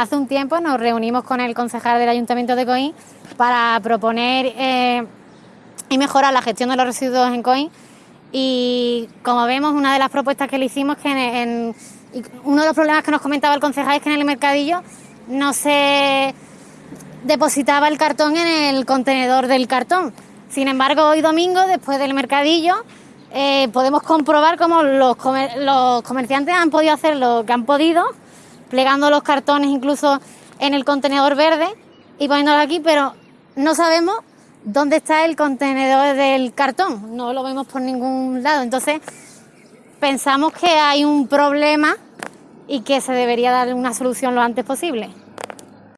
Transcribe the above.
hace un tiempo nos reunimos con el concejal del Ayuntamiento de Coín para proponer eh, y mejorar la gestión de los residuos en Coín. Y como vemos, una de las propuestas que le hicimos, que en, uno de los problemas que nos comentaba el concejal es que en el mercadillo no se depositaba el cartón en el contenedor del cartón. Sin embargo, hoy domingo, después del mercadillo, eh, podemos comprobar cómo los comerciantes han podido hacer lo que han podido, plegando los cartones incluso en el contenedor verde y poniéndolo aquí, pero no sabemos dónde está el contenedor del cartón, no lo vemos por ningún lado. Entonces, pensamos que hay un problema y que se debería dar una solución lo antes posible.